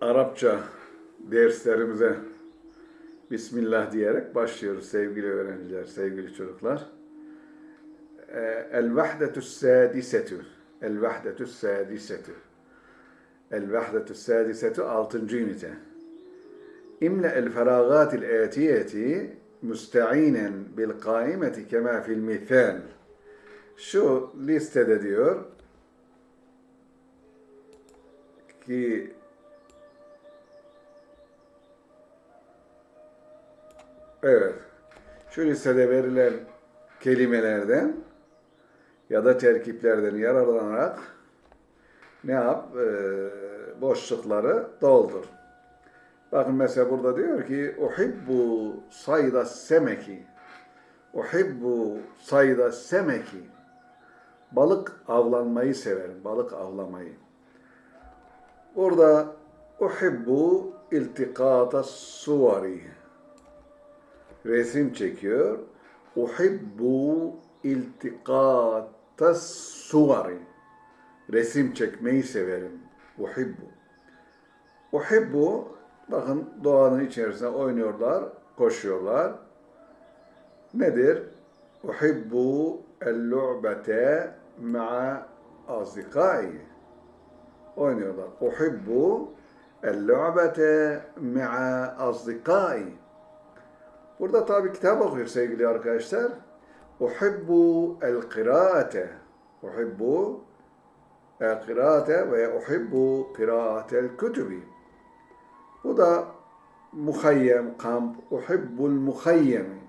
Arapça derslerimize Bismillah diyerek başlıyoruz sevgili öğrenciler, sevgili çocuklar. Ee, El vahdetü sadisetü. El vahdetü sadisetü. El vahdetü sadisetü altıncı ünite. İmle el feragatil atiyeti müsteinen bil kaimeti kema fil mithal. Şu listede diyor ki Evet. Şu listede verilen kelimelerden ya da terkiplerden yararlanarak ne yap? Ee, boşlukları doldur. Bakın mesela burada diyor ki Uhibbu sayda semeki Uhibbu sayda semeki Balık avlanmayı severim. Balık avlamayı. Burada Uhibbu iltikata suvari resim çekiyor. Uhibbu iltikata suvari. Resim çekmeyi severim. Uhibbu. Uhibbu, bakın doğanın içerisinde oynuyorlar, koşuyorlar. Nedir? Uhibbu el-lu'bete ma'a azdikai. Oynuyorlar. Uhibbu el-lu'bete ma'a azdikai. Burada tabi kitap okuyor sevgili arkadaşlar. Uhibbu el-kıraate. Uhibbu el-kıraate ve uhibbu kıraatel kütübi. Bu da muhayyem, kamp. Uhibbul muhayyemi.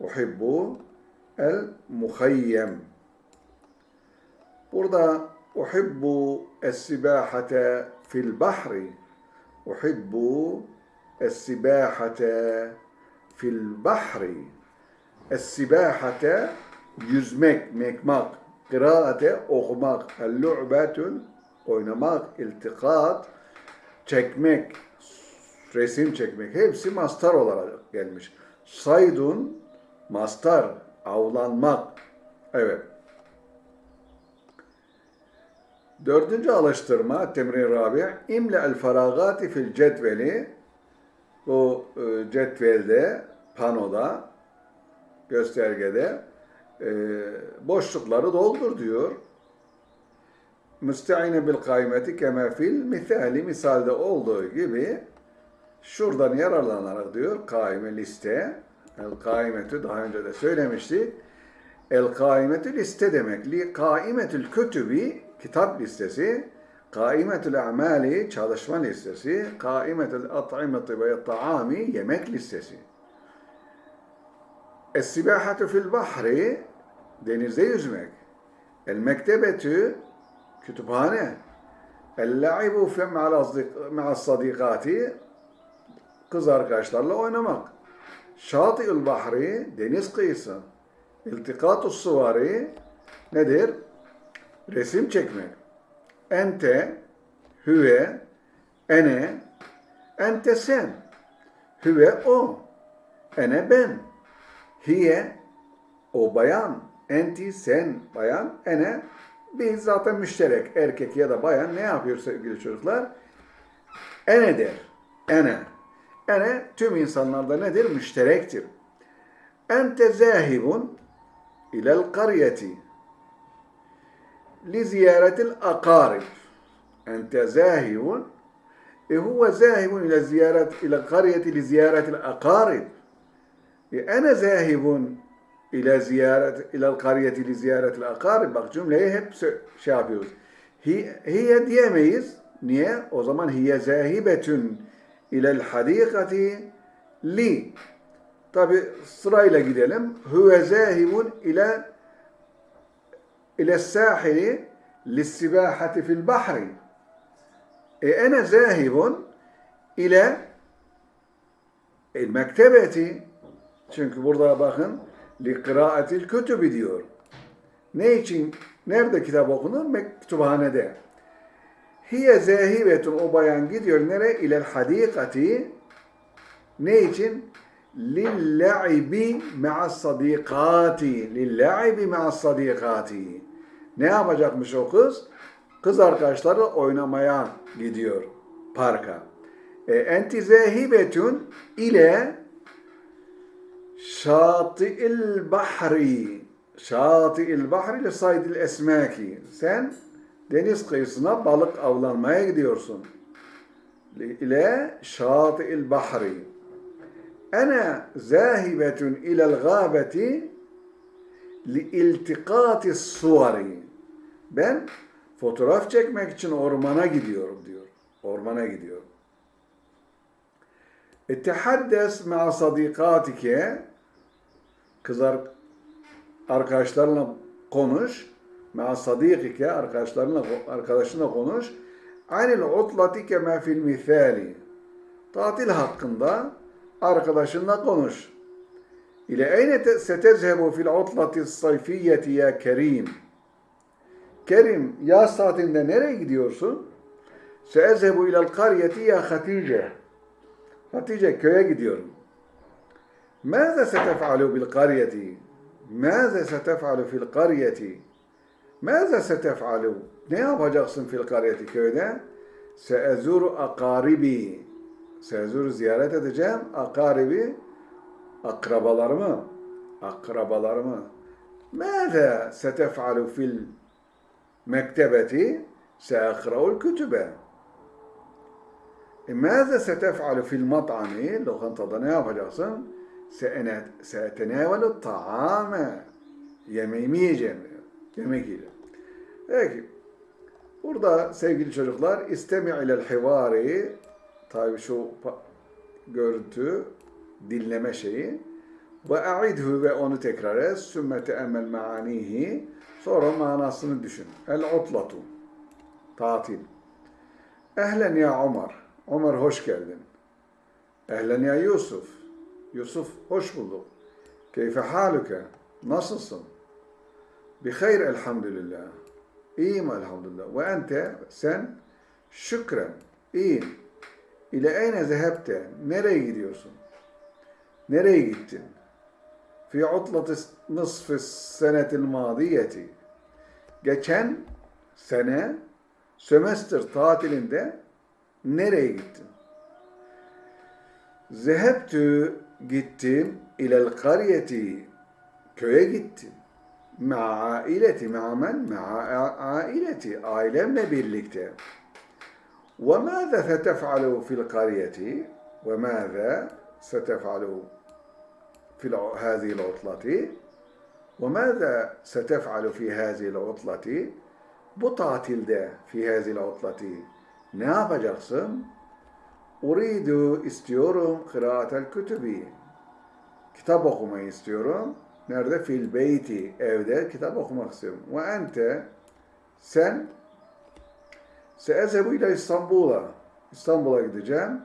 Uhibbu el-muhayyem. Burada uhibbu es-sibahate fil bahri. Uhibbu es-sibahate fil bahri. Es-sibahate yüzmek, mekmak. Kıraate okumak. El-lu'betun oynamak, iltikat, çekmek, resim çekmek. Hepsi mastar olarak gelmiş. Saydun, mastar, avlanmak. Evet. Dördüncü alıştırma, temrin rabi, imle el faragati fil cetveli, bu e, cetvelde, panoda, göstergede e, boşlukları doldur diyor. Müsteine bil kaymeti kema fil misali misalde olduğu gibi şuradan yararlanarak diyor kaime liste el kaimetü daha önce de söylemiştik. El kaimetü liste demek. Li kaimetül kütübi kitap listesi, kaimetül amali çalışma listesi, kaimetül at'imeti ve taami yemek listesi. Es-sibahatu fil bahri denizde yüzmek. El mektebetü kütüphane. El-la'ibu ma'a sadikati kız arkadaşlarla oynamak. Şati'ül bahri deniz kıyısı. İltikatu suvari nedir? Resim çekmek. Ente, hüve, ene, ente sen. Hüve o. Ene ben. Hiye o bayan. Enti sen bayan. Ene biz zaten müşterek erkek ya da bayan ne yapıyor sevgili çocuklar? Ene der. Ene. Ene tüm insanlarda nedir? Müşterektir. Ente zahibun ilel karyeti li ziyaretil akarib. Ente zahibun e huve zahibun ile ziyaret ile karyeti li ziyaretil akarib. Zahibun ile ziyaret ile kariyeti li ziyaretil akarib. Bak cümleyi hep şey yapıyoruz. Hi, hiye diyemeyiz. Niye? O zaman hiye zahibetün ilel hadikati li. Tabi sırayla gidelim. Huve zahibun ile ile sahili lissibahati fil bahri. E ene zahibun ile el mektebeti çünkü burada bakın li kıraatil kütübü diyor. Ne için? Nerede kitap okunur? Kütüphanede. Hiye zahibetun o bayan gidiyor nere? İlel hadikati ne için? Lilla'ibi ma'as sadikati. Lilla'ibi ma'as sadikati. Ne yapacakmış o kız? Kız arkadaşları oynamaya gidiyor. parka. E, enti zahibetun ile şati'il bahri. Şati'il bahri ile saydil esmaki. Sen deniz kıyısına balık avlanmaya gidiyorsun. İle şati'il bahri. Ana zahibetun ilel gâbeti li iltikati suvari. Ben fotoğraf çekmek için ormana gidiyorum diyor. Ormana gidiyorum. Ettehaddes ma'a sadikatike kızar arkadaşlarla konuş. Ma'a sadikike arkadaşlarla arkadaşınla konuş. Anil utlati kema fil misali. Tatil hakkında arkadaşınla konuş. İle eyne setezhebu fil utlati sayfiyeti ya kerim. Kerim yaz tatilinde nereye gidiyorsun? Seezhebu ilel karyeti ya Hatice. Hatice köye gidiyorum. ماذا ستفعل بالقرية؟ ماذا ستفعل في القرية؟ ماذا ستفعل? Ne yapacaksın fil karyeti köyde? Seezuru akaribi. Seezuru ziyaret edeceğim. Akaribi akrabalarımı. Akrabalarımı. ماذا ستفعل في المكتبة؟ سأقرأ الكتب. ماذا ستفعل في المطعم؟ Lokantada ne yapacaksın? Se'tenevelu ta'ame. Yemeğimi yiyeceğim diyor. Yemek yiyeceğim. Peki. Burada sevgili çocuklar istemi ilel hivari tabi şu görüntü dinleme şeyi ve a'idhu ve onu tekrar et sümme teemmel maanihi sonra manasını düşün. El utlatu tatil. Ehlen ya Ömer. Ömer hoş geldin. Ehlen ya Yusuf. Yusuf hoş bulduk. Keyfe haluke? Nasılsın? Bi hayr elhamdülillah. İyiyim elhamdülillah. Ve ente sen şükren. İyiyim. İle eyne zehebte? Nereye gidiyorsun? Nereye gittin? Fi utlatı nısfı senetil madiyeti. Geçen sene sömestr tatilinde nereye gittin? Zehebtü gittim ilel kariyeti köye gittim. Ma aileti ma'amen ma'a aileti ailemle birlikte. Ve mâze setef'alu fil kariyeti ve mâze setef'alu fil hâzihil utlati ve mâze setef'alu fi hâzihil utlati bu tatilde fi hâzihil utlati ne yapacaksın? Uridu istiyorum kıraatel kütübi. Kitap okumayı istiyorum. Nerede? Fil beyti. Evde kitap okumak istiyorum. Ve ente sen seezebu ile İstanbul'a. İstanbul'a gideceğim.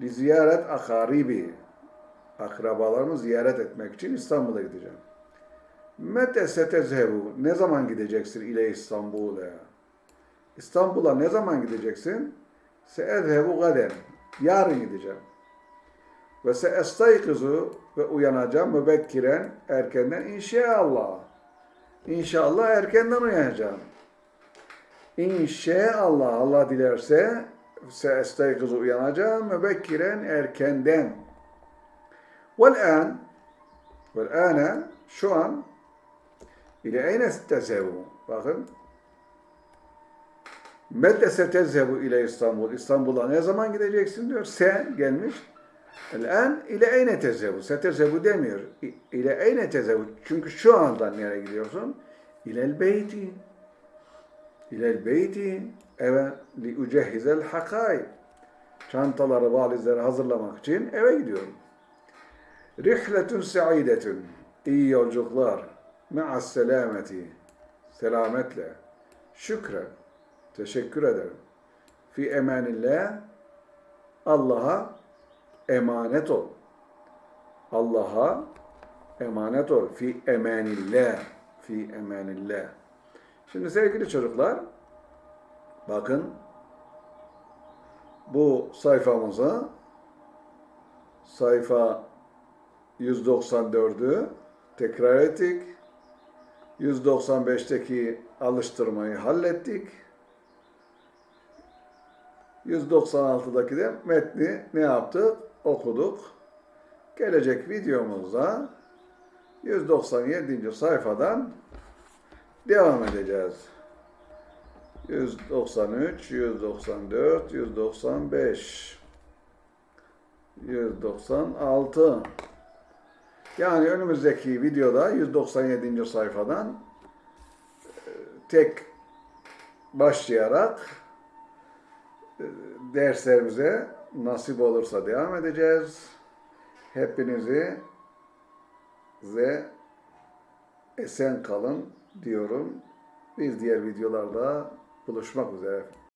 Li ziyaret akaribi. Akrabalarımı ziyaret etmek için İstanbul'a gideceğim. Mete setezhebu. Ne zaman gideceksin ile İstanbul'a? İstanbul'a ne zaman gideceksin? Seezhebu gaden. Yarın gideceğim. Ve seestaykizu ve uyanacağım mübekkiren erkenden inşallah. İnşallah erkenden uyanacağım. İnşallah Allah dilerse seestaykizu uyanacağım mübekkiren erkenden. Vel an vel ana şu an ile eyne tezevu. Bakın Mette setezhebu ile İstanbul. İstanbul'a ne zaman gideceksin diyor. Sen gelmiş. El-en ile eyne tezhebu. Setezhebu demiyor. İle eyne tezhebu. Çünkü şu anda nereye gidiyorsun? İlel beyti. İlel beyti. Eve li ucehhizel hakay. Çantaları, valizleri hazırlamak için eve gidiyorum. Rihletun saidetun. İyi yolculuklar. Ma'as selameti. Selametle. Şükren. Teşekkür ederim. Fi emanillah Allah'a emanet ol. Allah'a emanet ol. Fi emanillah. Fi emanillah. Şimdi sevgili çocuklar bakın bu sayfamıza sayfa 194'ü tekrar ettik. 195'teki alıştırmayı hallettik. 196'daki de metni ne yaptık? Okuduk. Gelecek videomuzda 197. sayfadan devam edeceğiz. 193, 194, 195, 196. Yani önümüzdeki videoda 197. sayfadan e, tek başlayarak derslerimize nasip olursa devam edeceğiz. Hepinizi ve esen kalın diyorum. Biz diğer videolarda buluşmak üzere.